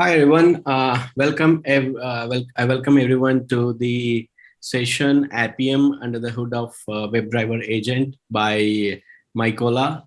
Hi, everyone. Uh, welcome. Uh, wel I welcome everyone to the session Appium under the hood of uh, WebDriver agent by Mykola.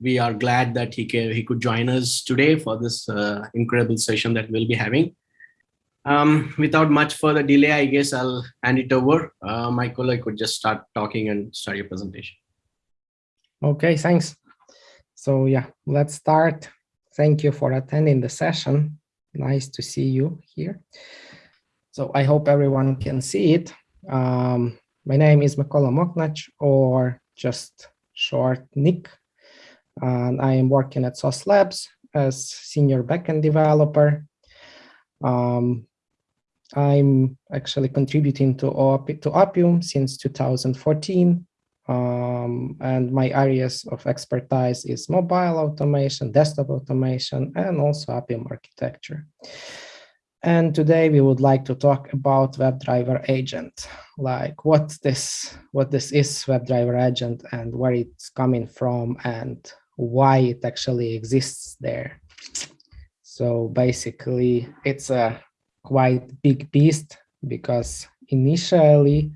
We are glad that he, he could join us today for this uh, incredible session that we'll be having. Um, without much further delay, I guess I'll hand it over. Uh, Olah, could just start talking and start your presentation. Okay, thanks. So yeah, let's start. Thank you for attending the session. Nice to see you here. So I hope everyone can see it. Um, my name is Mykola Mokhnach, or just short Nick. And I am working at Sauce Labs as senior backend developer. Um, I'm actually contributing to, OP, to Appium since 2014 um, and my areas of expertise is mobile automation, desktop automation, and also Appium architecture. And today we would like to talk about WebDriver agent, like what this what this is WebDriver agent and where it's coming from and why it actually exists there. So basically, it's a quite big beast because initially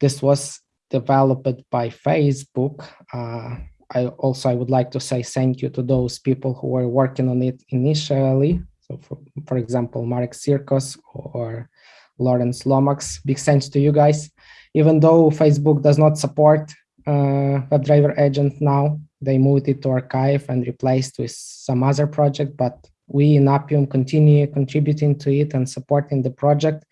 this was developed by Facebook. Uh, I also I would like to say thank you to those people who were working on it initially. So for, for example, Marek Cirkos or Lawrence Lomax, big thanks to you guys. Even though Facebook does not support uh, WebDriver agent now, they moved it to archive and replaced with some other project, but we in Appium continue contributing to it and supporting the project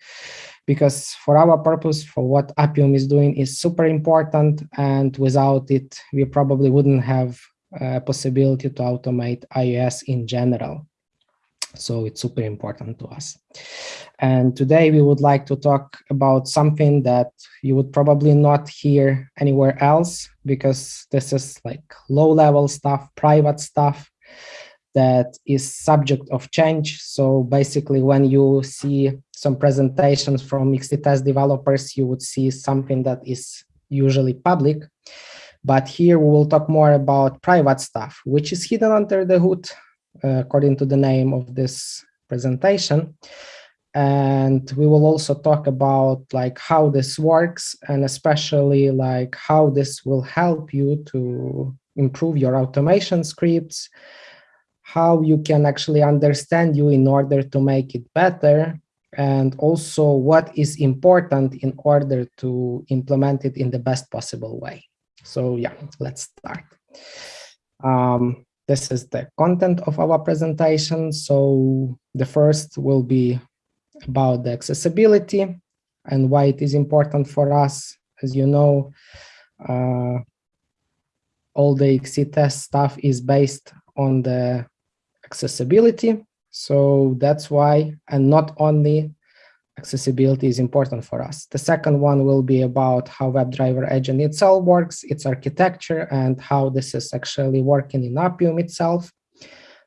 because for our purpose, for what Appium is doing is super important. And without it, we probably wouldn't have a possibility to automate iOS in general. So it's super important to us. And today we would like to talk about something that you would probably not hear anywhere else because this is like low level stuff, private stuff that is subject of change. So basically when you see some presentations from XT developers, you would see something that is usually public. But here we will talk more about private stuff, which is hidden under the hood, uh, according to the name of this presentation. And we will also talk about like how this works and especially like how this will help you to improve your automation scripts, how you can actually understand you in order to make it better, and also what is important in order to implement it in the best possible way. So yeah, let's start. Um, this is the content of our presentation. So the first will be about the accessibility and why it is important for us. As you know, uh, all the XC test stuff is based on the accessibility. So that's why, and not only accessibility is important for us. The second one will be about how WebDriver agent itself works, its architecture, and how this is actually working in Appium itself.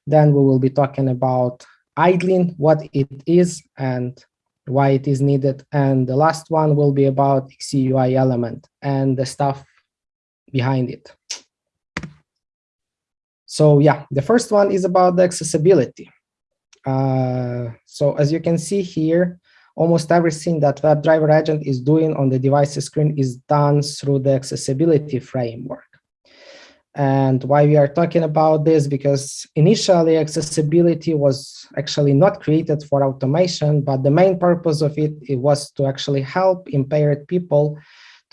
Then we will be talking about idling, what it is and why it is needed. And the last one will be about XCUI element and the stuff behind it. So yeah, the first one is about the accessibility. Uh, so as you can see here, almost everything that WebDriver agent is doing on the device screen is done through the accessibility framework. And why we are talking about this, because initially accessibility was actually not created for automation, but the main purpose of it, it was to actually help impaired people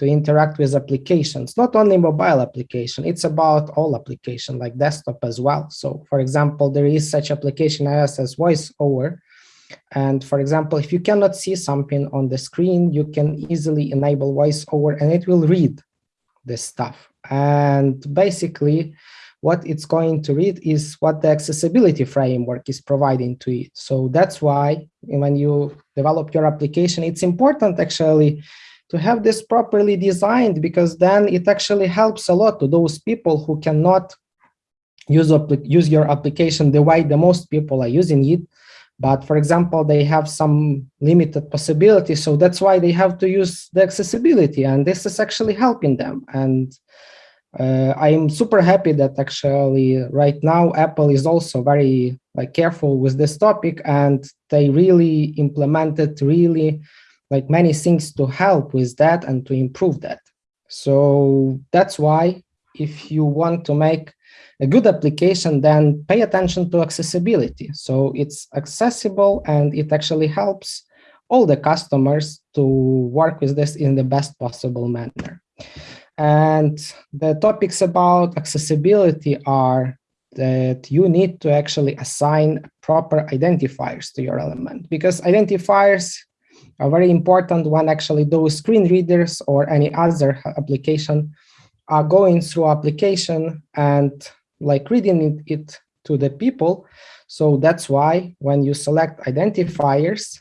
to interact with applications, not only mobile application, it's about all application like desktop as well. So for example, there is such application as, as VoiceOver. And for example, if you cannot see something on the screen, you can easily enable VoiceOver and it will read this stuff. And basically, what it's going to read is what the accessibility framework is providing to it. So that's why when you develop your application, it's important actually to have this properly designed because then it actually helps a lot to those people who cannot use, use your application the way the most people are using it. But for example, they have some limited possibilities. So that's why they have to use the accessibility. And this is actually helping them. And Uh, I'm super happy that actually right now Apple is also very like careful with this topic and they really implemented really like many things to help with that and to improve that. So that's why if you want to make a good application, then pay attention to accessibility. So it's accessible and it actually helps all the customers to work with this in the best possible manner. And the topics about accessibility are that you need to actually assign proper identifiers to your element because identifiers are very important one, actually those screen readers or any other application are going through application and like reading it, it to the people. So that's why when you select identifiers,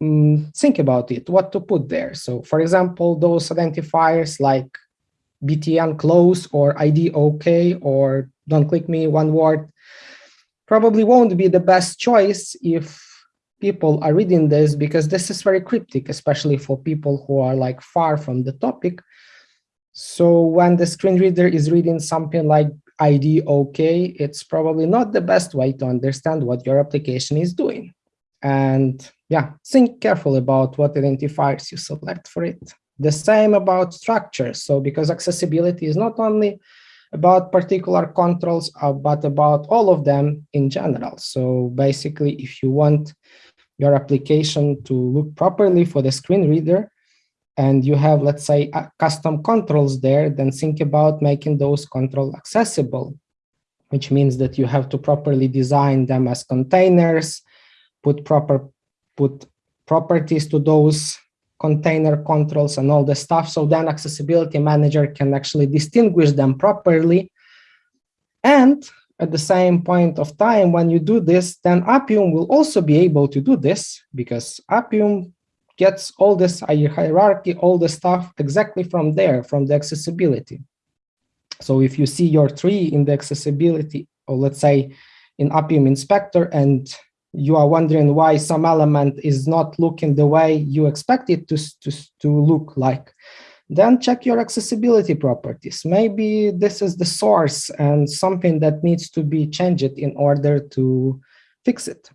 um, think about it, what to put there. So for example, those identifiers like btn close or id okay or don't click me one word probably won't be the best choice if people are reading this because this is very cryptic especially for people who are like far from the topic so when the screen reader is reading something like id okay it's probably not the best way to understand what your application is doing and yeah think careful about what identifiers you select for it the same about structures. So because accessibility is not only about particular controls, uh, but about all of them in general. So basically, if you want your application to look properly for the screen reader, and you have, let's say, custom controls there, then think about making those controls accessible, which means that you have to properly design them as containers, put proper put properties to those container controls and all the stuff. So then accessibility manager can actually distinguish them properly. And at the same point of time, when you do this, then Appium will also be able to do this because Appium gets all this hierarchy, all the stuff exactly from there, from the accessibility. So if you see your tree in the accessibility, or let's say in Appium Inspector, and you are wondering why some element is not looking the way you expect it to, to, to look like, then check your accessibility properties. Maybe this is the source and something that needs to be changed in order to fix it.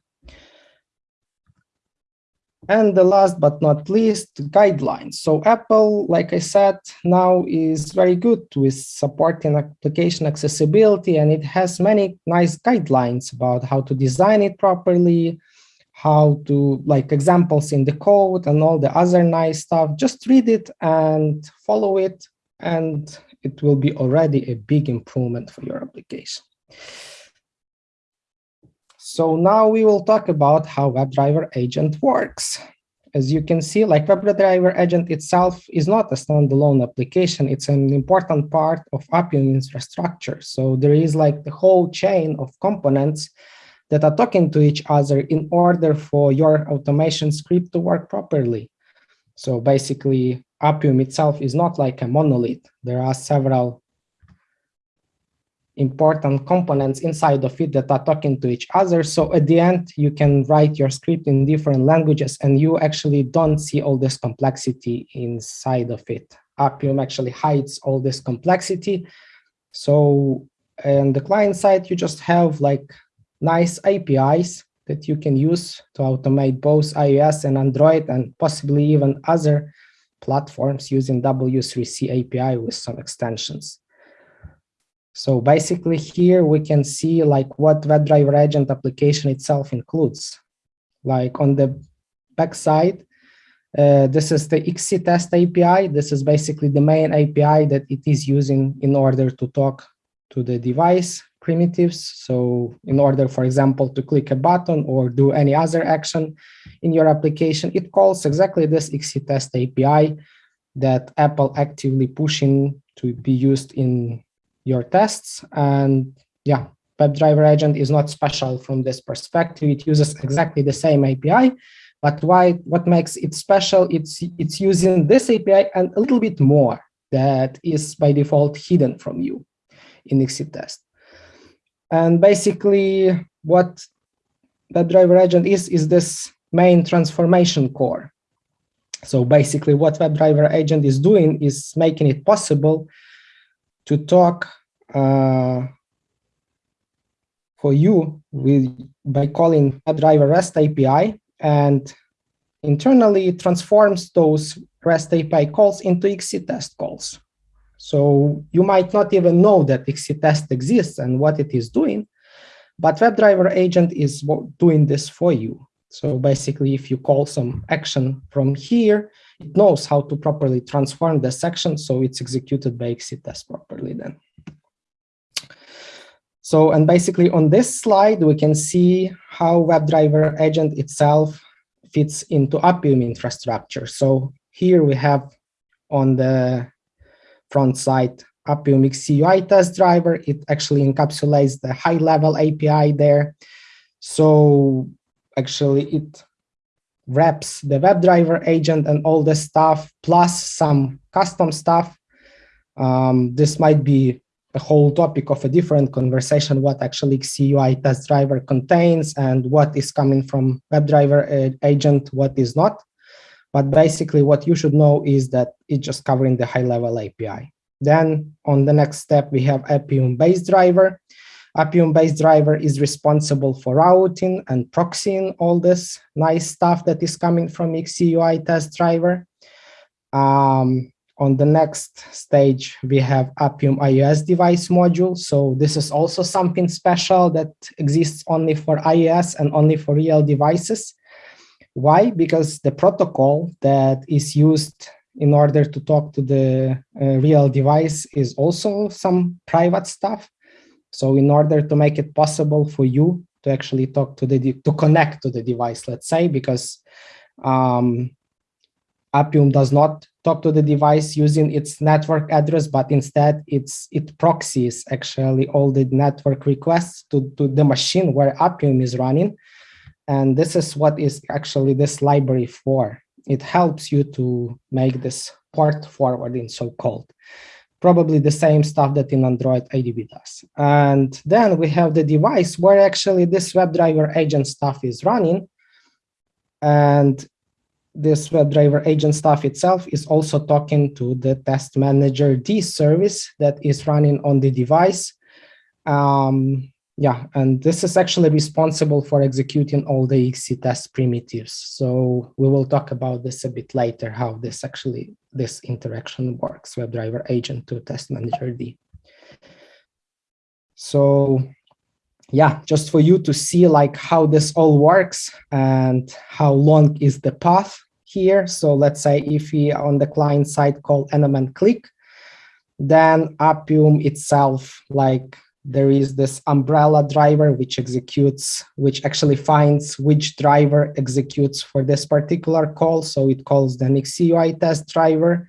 And the last but not least, guidelines. So Apple, like I said, now is very good with supporting application accessibility, and it has many nice guidelines about how to design it properly, how to like examples in the code and all the other nice stuff. Just read it and follow it, and it will be already a big improvement for your application. So now we will talk about how WebDriver agent works. As you can see, like WebDriver agent itself is not a standalone application. It's an important part of Appium infrastructure. So there is like the whole chain of components that are talking to each other in order for your automation script to work properly. So basically, Appium itself is not like a monolith. There are several important components inside of it that are talking to each other. So at the end, you can write your script in different languages and you actually don't see all this complexity inside of it. Appium actually hides all this complexity. So on the client side, you just have like nice APIs that you can use to automate both iOS and Android and possibly even other platforms using W3C API with some extensions. So basically here we can see like what WebDriver agent application itself includes. Like on the backside, uh, this is the XCTest API. This is basically the main API that it is using in order to talk to the device primitives. So in order, for example, to click a button or do any other action in your application, it calls exactly this XCTest API that Apple actively pushing to be used in your tests. And yeah, WebDriver agent is not special from this perspective. It uses exactly the same API, but why? What makes it special? It's it's using this API and a little bit more that is by default hidden from you in XCTest. And basically, what WebDriver agent is is this main transformation core. So basically, what WebDriver agent is doing is making it possible to talk uh, for you with by calling WebDriver REST API and internally transforms those REST API calls into XCTest calls. So you might not even know that XCTest exists and what it is doing, but WebDriver agent is doing this for you. So basically, if you call some action from here, it knows how to properly transform the section, so it's executed by XCTest properly then. So, and basically on this slide, we can see how WebDriver agent itself fits into Appium infrastructure. So here we have on the front side Appium XCUI test driver. It actually encapsulates the high level API there. So actually it wraps the WebDriver agent and all the stuff plus some custom stuff. Um, this might be a whole topic of a different conversation, what actually XCUI test driver contains and what is coming from WebDriver agent, what is not. But basically what you should know is that it's just covering the high level API. Then on the next step, we have Appium base driver. Appium base driver is responsible for routing and proxying all this nice stuff that is coming from XCUI test driver. Um, on the next stage, we have Appium iOS device module. So this is also something special that exists only for iOS and only for real devices. Why? Because the protocol that is used in order to talk to the uh, real device is also some private stuff. So in order to make it possible for you to actually talk to the, to connect to the device, let's say, because um, Appium does not talk to the device using its network address, but instead it's it proxies actually all the network requests to, to the machine where Appium is running. And this is what is actually this library for. It helps you to make this port forwarding so-called. Probably the same stuff that in Android ADB does. And then we have the device where actually this WebDriver agent stuff is running. And this WebDriver agent stuff itself is also talking to the testmanagerd service that is running on the device. Um, yeah, and this is actually responsible for executing all the XCTest primitives. So we will talk about this a bit later, how this actually, this interaction works, WebDriver agent to testmanagerd. So yeah, just for you to see like how this all works and how long is the path here. So let's say if we on the client side call element click, then Appium itself, like there is this umbrella driver which executes, which actually finds which driver executes for this particular call. So it calls the XCUI test driver.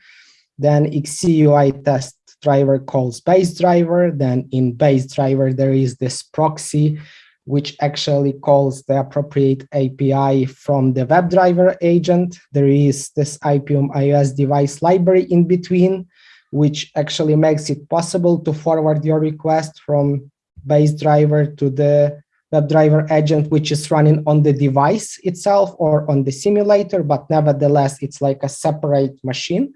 Then XCUI test driver calls base driver. Then in base driver, there is this proxy which actually calls the appropriate API from the WebDriver agent. There is this Appium iOS device library in between, which actually makes it possible to forward your request from base driver to the WebDriver agent, which is running on the device itself or on the simulator, but nevertheless, it's like a separate machine.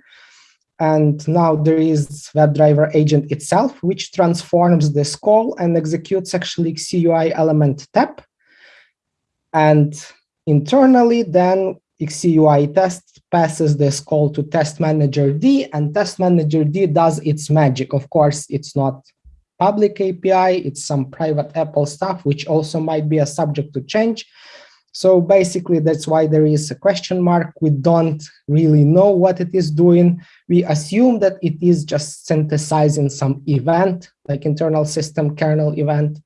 And now there is WebDriver agent itself, which transforms this call and executes actually XCUI element tap. And internally, then XCUI test passes this call to testmanagerd, and testmanagerd does its magic. Of course, it's not public API, it's some private Apple stuff, which also might be a subject to change. So basically, that's why there is a question mark. We don't really know what it is doing. We assume that it is just synthesizing some event, like internal system kernel event,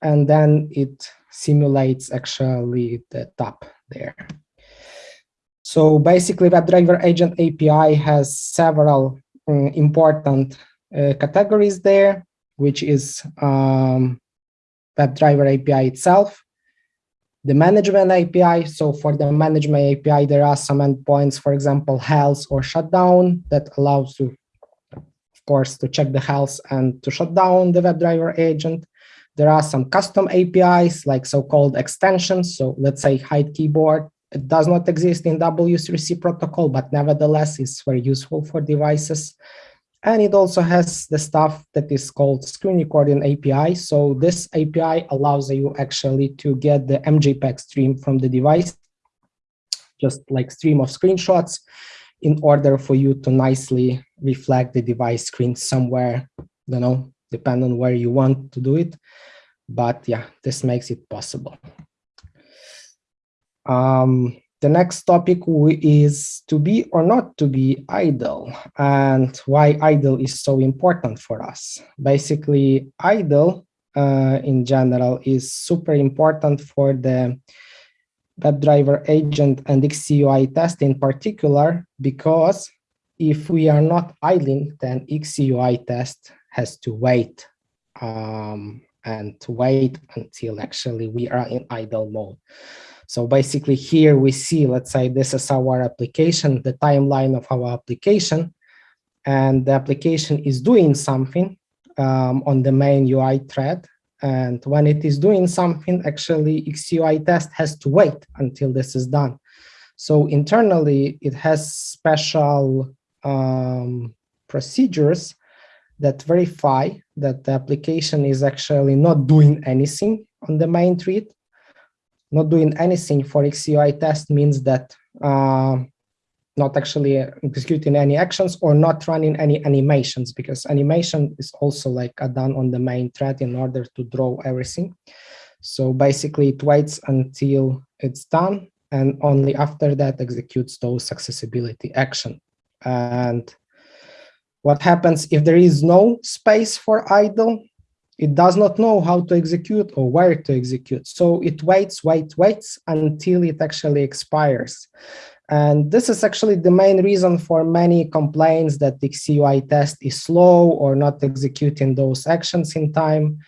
and then it simulates actually the top there. So basically, WebDriver Agent API has several um, important uh, categories there, which is um, WebDriver API itself, the management API. So for the management API, there are some endpoints, for example, health or shutdown that allows you, of course, to check the health and to shut down the WebDriver agent. There are some custom APIs like so-called extensions. So let's say hide keyboard. It does not exist in W3C protocol, but nevertheless it's very useful for devices. And it also has the stuff that is called screen recording API. So this API allows you actually to get the MJPEG stream from the device, just like stream of screenshots, in order for you to nicely reflect the device screen somewhere, you know, depend on where you want to do it. But yeah, this makes it possible. Um, the next topic is to be or not to be idle and why idle is so important for us. Basically, idle uh, in general is super important for the WebDriver agent and XCUI test in particular, because if we are not idling, then XCUI test has to wait um, and to wait until actually we are in idle mode. So basically here we see, let's say this is our application, the timeline of our application, and the application is doing something um, on the main UI thread. And when it is doing something, actually XCUI test has to wait until this is done. So internally, it has special um, procedures that verify that the application is actually not doing anything on the main thread not doing anything for XCUI test means that uh, not actually executing any actions or not running any animations because animation is also like done on the main thread in order to draw everything. So basically it waits until it's done and only after that executes those accessibility action. And what happens if there is no space for idle? It does not know how to execute or where to execute. So it waits, waits, waits until it actually expires. And this is actually the main reason for many complaints that the CUI test is slow or not executing those actions in time,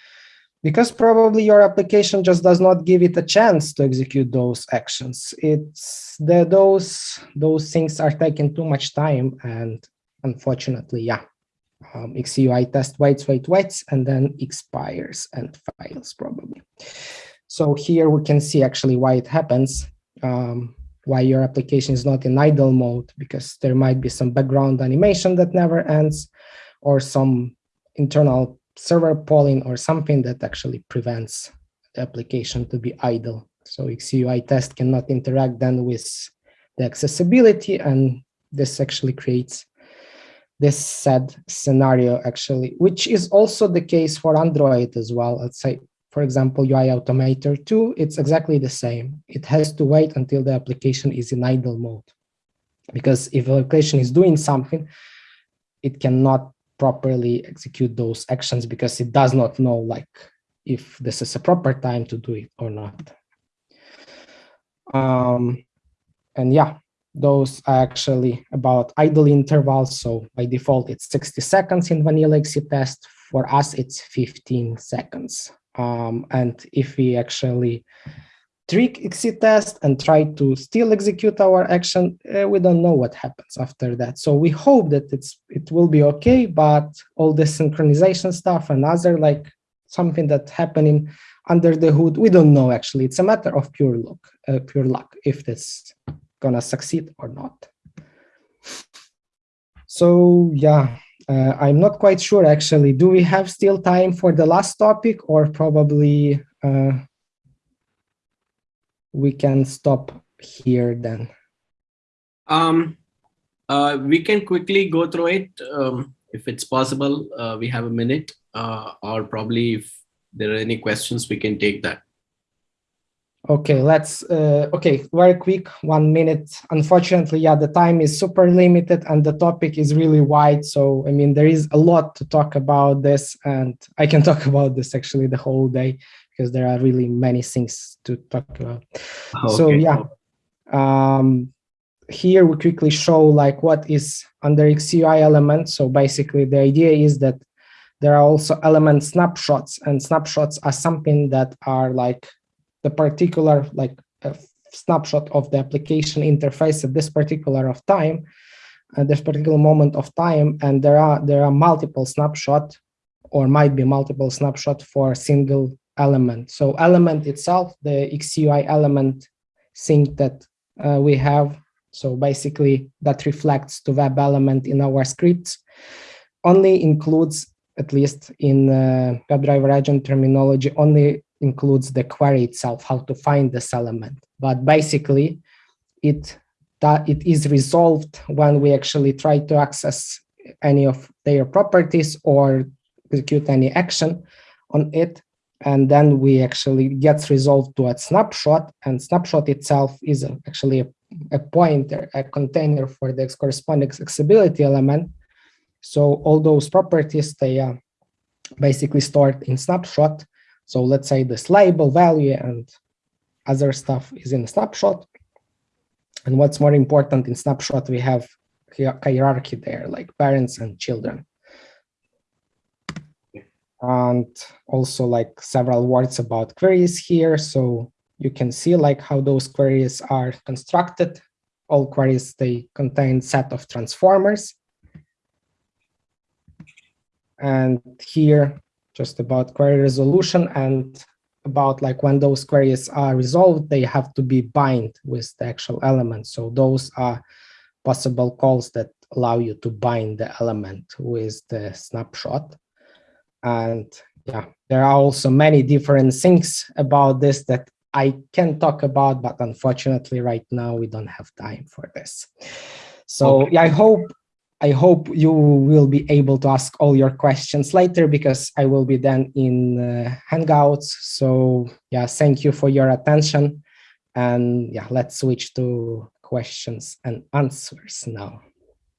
because probably your application just does not give it a chance to execute those actions. It's the, those, those things are taking too much time and unfortunately, yeah, um, XCUI test waits, waits, waits, and then expires and fails probably. So here we can see actually why it happens, um, why your application is not in idle mode, because there might be some background animation that never ends, or some internal server polling or something that actually prevents the application to be idle. So XCUI test cannot interact then with the accessibility, and this actually creates this sad scenario actually, which is also the case for Android as well. Let's say, for example, UI Automator 2, it's exactly the same. It has to wait until the application is in idle mode. Because if the application is doing something, it cannot properly execute those actions because it does not know like if this is a proper time to do it or not. Um, and yeah, those are actually about idle intervals. So by default, it's 60 seconds in vanilla XC test. For us, it's 15 seconds. Um, and if we actually trick XC test and try to still execute our action, uh, we don't know what happens after that. So we hope that it's it will be okay, but all the synchronization stuff and other like something that happening under the hood, we don't know actually. It's a matter of pure luck, uh, pure luck if this gonna succeed or not. So yeah, uh, I'm not quite sure actually. Do we have still time for the last topic or probably uh, we can stop here then? Um, uh, we can quickly go through it um, if it's possible. Uh, we have a minute uh, or probably if there are any questions, we can take that. Okay, let's, uh, okay, very quick, one minute. Unfortunately, yeah, the time is super limited and the topic is really wide. So, I mean, there is a lot to talk about this and I can talk about this actually the whole day because there are really many things to talk about. Okay. So, yeah, um, here we quickly show like what is under XCUI element. So basically the idea is that there are also element snapshots and snapshots are something that are like the particular like snapshot of the application interface at this particular of time, at this particular moment of time, and there are there are multiple snapshot or might be multiple snapshot for a single element. So element itself, the XCUI element thing that uh, we have, so basically that reflects to web element in our scripts. only includes, at least in uh, WebDriver agent terminology, only includes the query itself, how to find this element. But basically, it that it is resolved when we actually try to access any of their properties or execute any action on it. And then we actually gets resolved to a snapshot and snapshot itself is actually a, a pointer a container for the corresponding accessibility element. So all those properties they are basically stored in snapshot so let's say this label value and other stuff is in snapshot and what's more important in snapshot we have hierarchy there like parents and children and also like several words about queries here. So you can see like how those queries are constructed. All queries, they contain set of transformers. And here, just about query resolution and about like when those queries are resolved, they have to be bind with the actual element. So those are possible calls that allow you to bind the element with the snapshot. And yeah, there are also many different things about this that I can talk about, but unfortunately right now we don't have time for this. So okay. yeah, I hope I hope you will be able to ask all your questions later because I will be then in uh, Hangouts. So yeah, thank you for your attention. And yeah, let's switch to questions and answers now.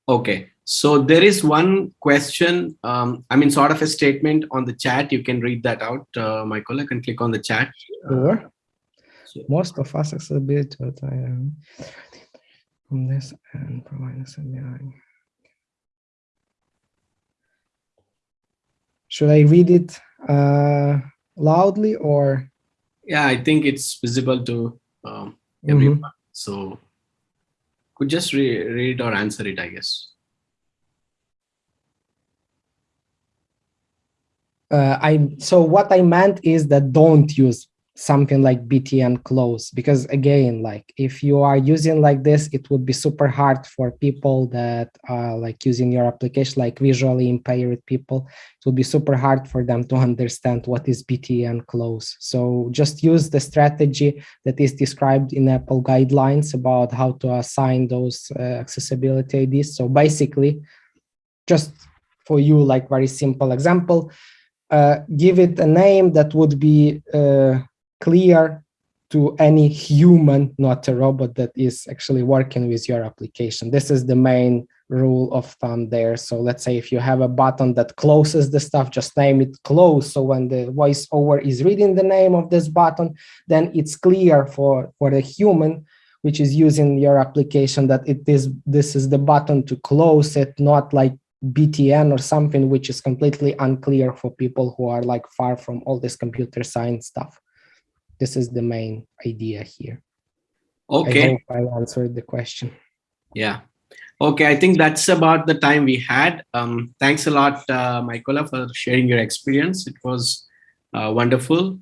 Okay, so there is one question, um, I mean, sort of a statement on the chat. You can read that out, uh, Michael. I can click on the chat. Sure. So. Most of us accessibility from this and provide Should I read it uh, loudly or? Yeah, I think it's visible to um, everyone. Mm -hmm. So could just re read or answer it, I guess. Uh, I so what I meant is that don't use something like btn close. Because again like if you are using like this it would be super hard for people that are like using your application like visually impaired people it would be super hard for them to understand what is btn close. So just use the strategy that is described in apple guidelines about how to assign those uh, accessibility ids so basically just for you like very simple example uh, give it a name that would be uh, clear to any human, not a robot that is actually working with your application. This is the main rule of thumb there. So let's say if you have a button that closes the stuff, just name it close. So when the voiceover is reading the name of this button, then it's clear for, for the human which is using your application that it is this is the button to close it, not like BTN or something which is completely unclear for people who are like far from all this computer science stuff this is the main idea here. Okay. I I answered the question. Yeah. Okay, I think that's about the time we had. Um, thanks a lot, uh, Mykola, for sharing your experience. It was uh, wonderful.